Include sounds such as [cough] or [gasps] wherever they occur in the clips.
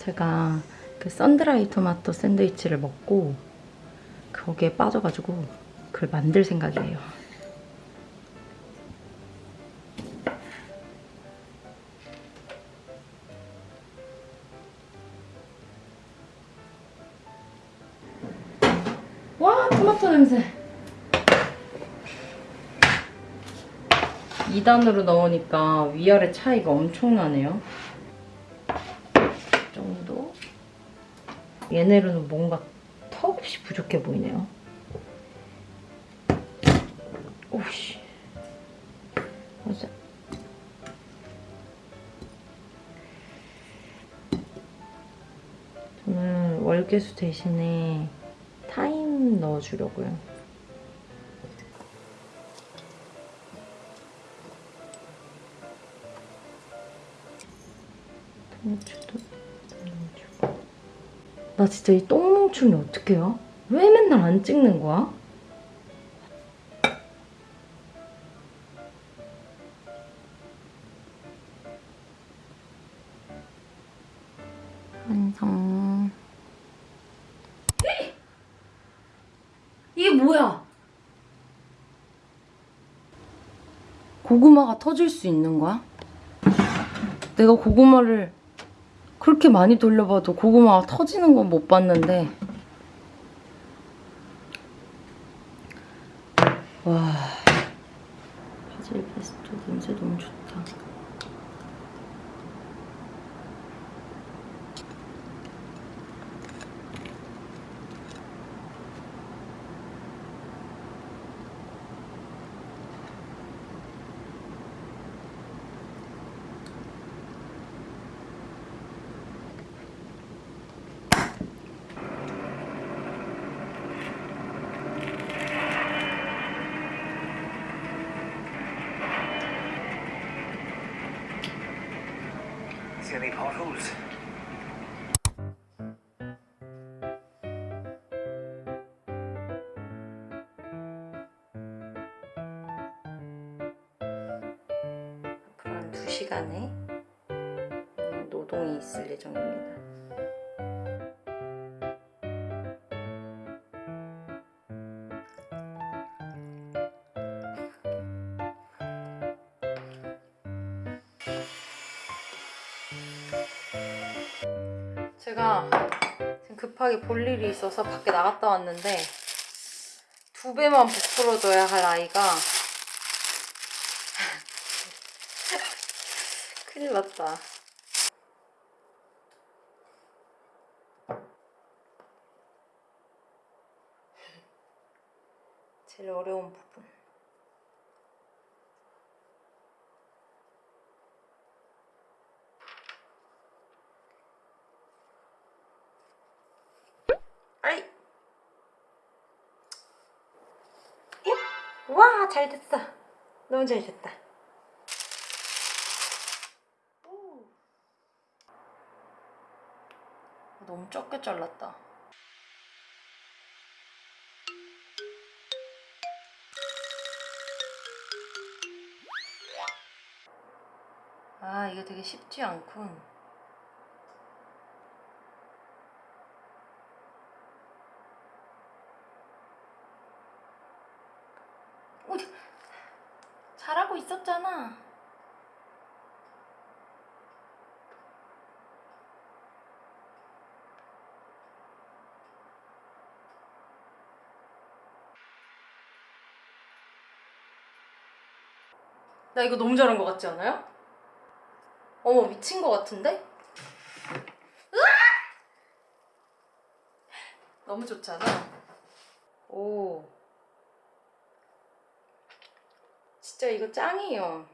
제가 그 썬드라이 토마토 샌드위치를 먹고 거기에 빠져가지고 그걸 만들 생각이에요. 와 토마토 냄새 2단으로 넣으니까 위아래 차이가 엄청나네요 이 정도 얘네로는 뭔가 턱없이 부족해 보이네요 오씨 맞아 저는 월계수 대신에 타임 넣어주려고요. 통후추도. 나 진짜 이 똥뭉충이 어떡해요? 왜 맨날 안 찍는 거야? 완성. 이게 뭐야? 고구마가 터질 수 있는 거야? 내가 고구마를 그렇게 많이 돌려봐도 고구마가 터지는 건 못 봤는데. 와. 바질 페스토 냄새 너무 좋다 any potholes? 앞으로 한 2시간의 노동이 있을 예정입니다. 제가 지금 급하게 볼 일이 있어서 밖에 나갔다 왔는데 두 배만 부풀어줘야 할 아이가 [laughs] 큰일 났다. 제일 어려운 부분. 아이! 와, 잘 됐어. 너무 잘 됐다. 너무 적게 잘랐다. 아, 이게 되게 쉽지 않군. 어디 잘하고 있었잖아. 나 이거 너무 잘한 것 같지 않아요? 어머 미친 것 같은데? 너무 좋잖아. 오. 진짜 이거 짱이에요.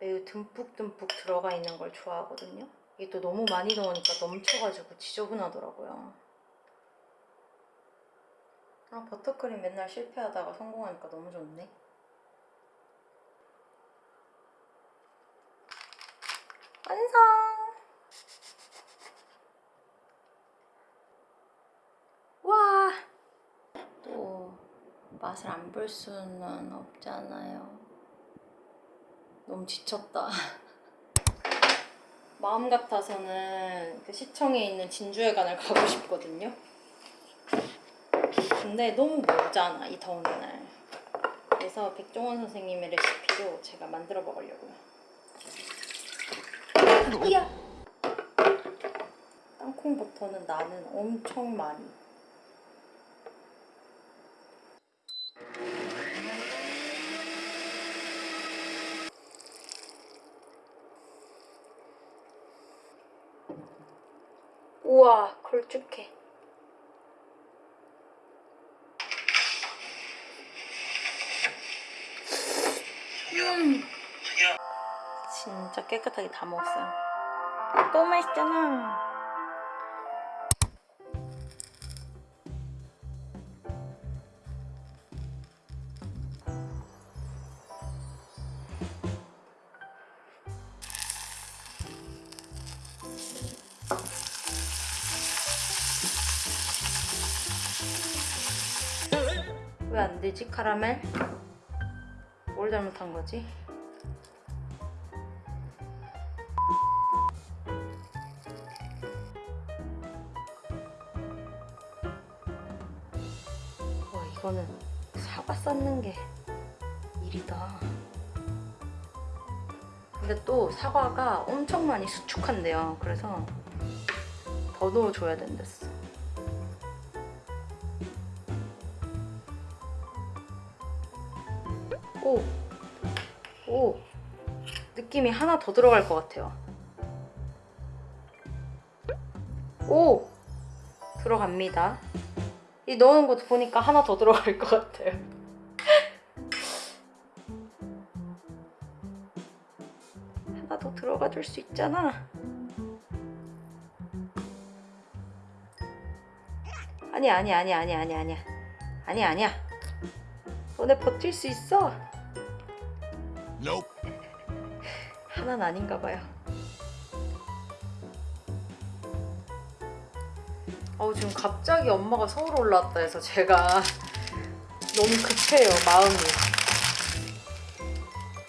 매우 듬뿍듬뿍 들어가 있는 걸 좋아하거든요. 이게 또 너무 많이 넣으니까 넘쳐가지고 지저분하더라고요. 아 버터크림 맨날 실패하다가 성공하니까 너무 좋네. 완성! 와! 또 맛을 안 볼 수는 없잖아요. 너무 지쳤다. [laughs] 마음 같아서는 그 시청에 있는 진주회관을 가고 싶거든요. 근데 너무 멀잖아 이 더운 날. 그래서 백종원 선생님의 레시피로 제가 만들어 먹으려고요. 이야. 땅콩 버터는 나는 엄청 많이. 우와 걸쭉해. 음. 진짜 깨끗하게 다 먹었어요. 너무 맛있잖아. 카라멜? 뭘 잘못한 거지? 와 이거는 사과 쌓는 게 일이다. 근데 또 사과가 엄청 많이 수축한대요. 그래서 더 넣어줘야 된댔어. 오, 오, 느낌이 하나 더 들어갈 것 같아요. 오, 들어갑니다. 이 넣는 것도 보니까 하나 더 들어갈 것 같아요. [laughs] 하나 더 들어가 줄 수 있잖아. 아니 아니 아니 아니 아니 아니야. 아니 아니야. 너네 버틸 수 있어. Nope. 하나는 아닌가 봐요. 어우 지금 갑자기 엄마가 서울 올라왔다 해서 제가 너무 급해요 마음이.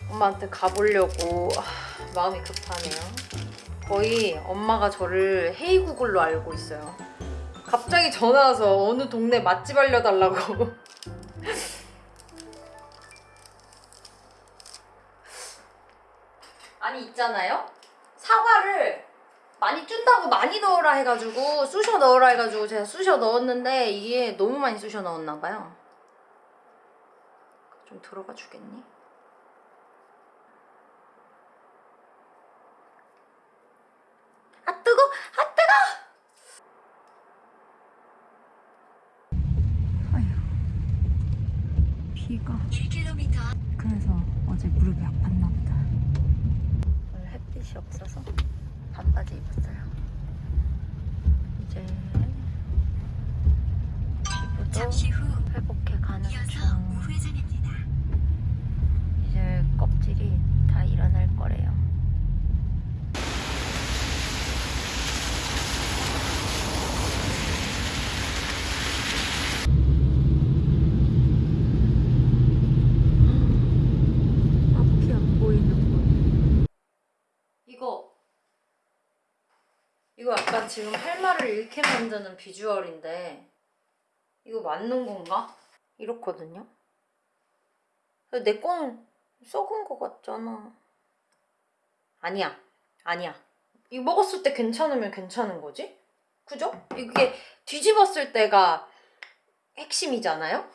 엄마한테 가보려고 아, 마음이 급하네요. 거의 엄마가 저를 헤이구글로 알고 있어요. 갑자기 전화 와서 어느 동네 맛집 알려달라고. [laughs] 아니 있잖아요. 사과를 많이 쭌다고 많이 넣으라 해가지고 쑤셔 넣으라 해가지고 제가 쑤셔 넣었는데 이게 너무 많이 쑤셔 넣었나 봐요. 좀 들어가 주겠니? 아 뜨거! 아 뜨거! 아휴 비가 1km 그래서 어제 무릎이 아팠나 보다. 오늘 햇빛이 없어서 반바지 입었어요. 이제 피부도 잠시 후 회복해 가는 이어서 중. 우회전입니다. 이제 껍질이 다 일어날 거래요. 앞이 안 보이는 거. 이거 이거 약간 지금 할 말을 잃게 만드는 비주얼인데 이거 맞는 건가? 이렇거든요. 내 거는 썩은 거 같잖아. 아니야. 아니야. 이거 먹었을 때 괜찮으면 괜찮은 거지? 그죠? 이게 뒤집었을 때가 핵심이잖아요?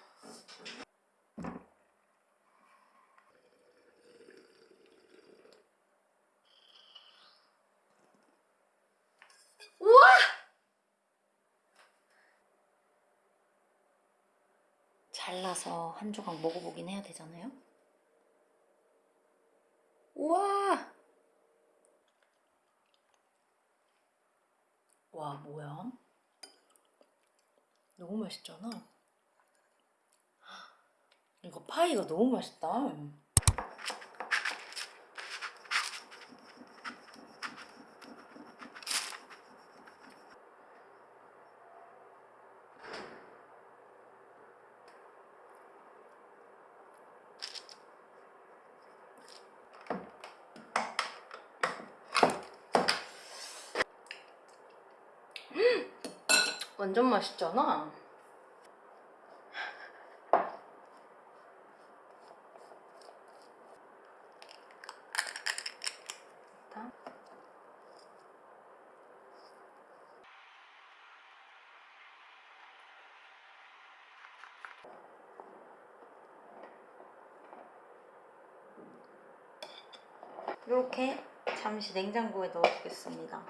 우와! 잘라서 한 조각 먹어보긴 해야 되잖아요? 우와! 와, 뭐야? 너무 맛있잖아. 이거 파이가 너무 맛있다. 완전 맛있잖아. 이렇게 잠시 냉장고에 넣어주겠습니다.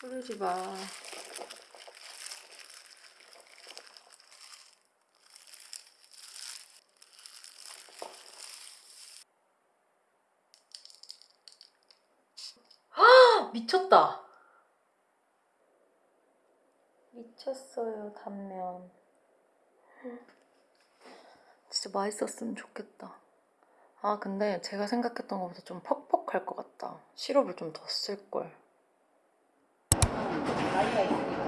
흐르지 마. 헉, 미쳤다. 미쳤어요, 단면. 진짜 맛있었으면 좋겠다. 아, 근데 제가 생각했던 것보다 좀 퍽퍽할 것 같다. 시럽을 좀 더 쓸걸. 나이가 있으니까.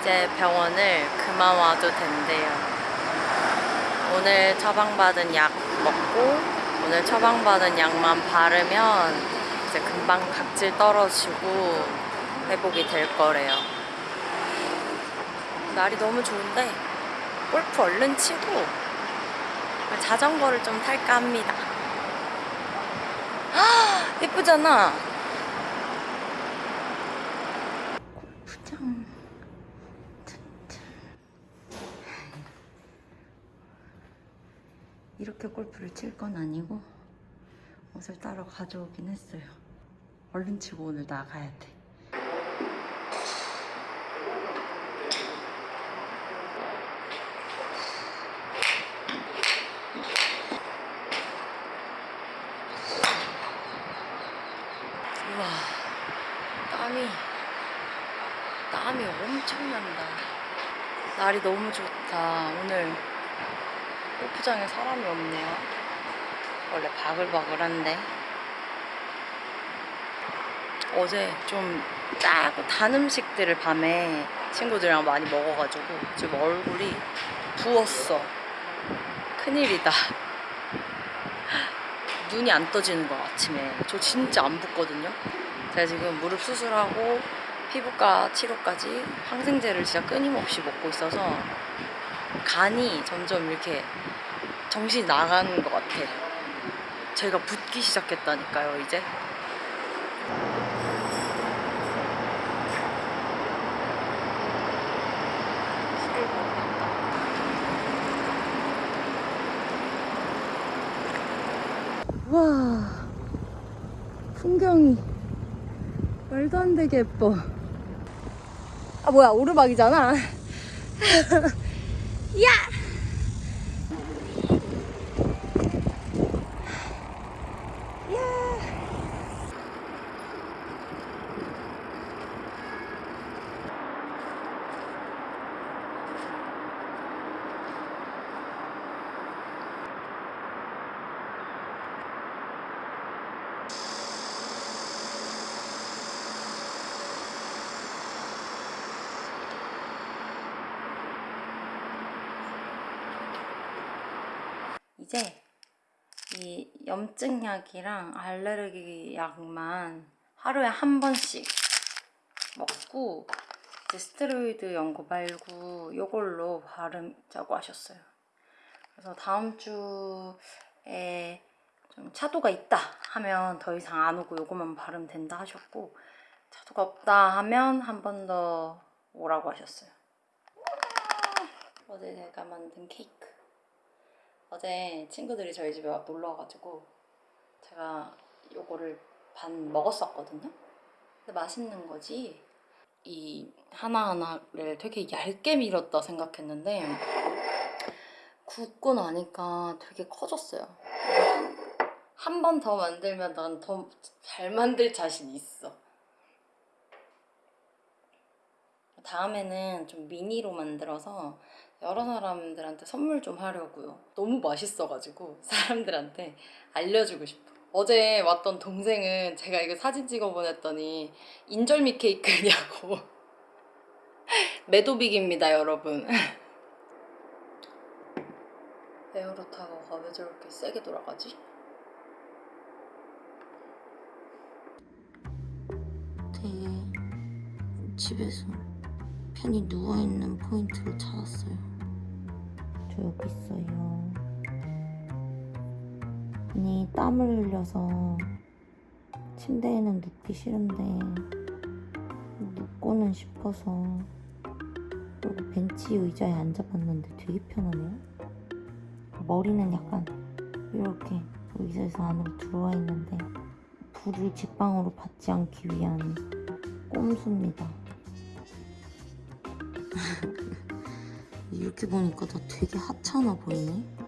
이제 병원을 그만 와도 된대요. 오늘 처방받은 약 먹고 오늘 처방받은 약만 바르면 이제 금방 각질 떨어지고 회복이 될 거래요. 날이 너무 좋은데 골프 얼른 치고 자전거를 좀 탈까 합니다. 아, [gasps] 예쁘잖아. 골프장. 이렇게 골프를 칠 건 아니고 옷을 따로 가져오긴 했어요. 얼른 치고 오늘 나가야 돼. 우와, 땀이, 땀이 엄청 난다. 날이 너무 좋다. 오늘 골프장에 사람이 없네요. 원래 바글바글한데. 어제 좀 짜고 단 음식들을 밤에 친구들이랑 많이 먹어가지고 지금 얼굴이 부었어. 큰일이다. [laughs] 눈이 안 떠지는 거 아침에. 저 진짜 안 붓거든요. 제가 지금 무릎 수술하고 피부과 치료까지 항생제를 진짜 끊임없이 먹고 있어서 간이 점점 이렇게 정신이 나가는 것 같아. 제가 붓기 시작했다니까요, 이제. 와, 풍경이 말도 안 되게 예뻐. 아, 뭐야, 오르막이잖아. [laughs] 야! 이제 이 염증 약이랑 알레르기 약만 하루에 한 번씩 먹고 이제 스테로이드 연고 말고 이걸로 바르자고 하셨어요. 그래서 다음 주에 좀 차도가 있다 하면 더 이상 안 오고 요거만 바르면 된다 하셨고 차도가 없다 하면 한 번 더 오라고 하셨어요. 어제 제가 만든 케이크. 어제 친구들이 저희 집에 와 놀러 와가지고 제가 요거를 반 먹었었거든요. 근데 맛있는 거지. 이 하나하나를 되게 얇게 밀었다 생각했는데 굽고 나니까 되게 커졌어요. 한 번 더 만들면 난 더 잘 만들 자신 있어. 다음에는 좀 미니로 만들어서 여러 사람들한테 선물 좀 하려고요. 너무 맛있어가지고 [laughs] 사람들한테 알려주고 싶어. 어제 왔던 동생은 제가 이거 사진 찍어 보냈더니 인절미 케이크냐고. [laughs] 매도빅입니다 여러분. [laughs] 에어로타가 왜 저렇게 세게 돌아가지? 되게 집에서 편히 누워있는 포인트를 찾았어요. 저 여기 있어요. 아니, 땀을 흘려서 침대에는 눕기 싫은데 눕고는 싶어서 그리고 벤치 의자에 앉아봤는데 되게 편하네요. 머리는 약간 이렇게 의자에서 안으로 들어와 있는데 불을 직방으로 받지 않기 위한 꼼수입니다. [laughs] 이렇게 보니까 나 되게 하찮아 보이네.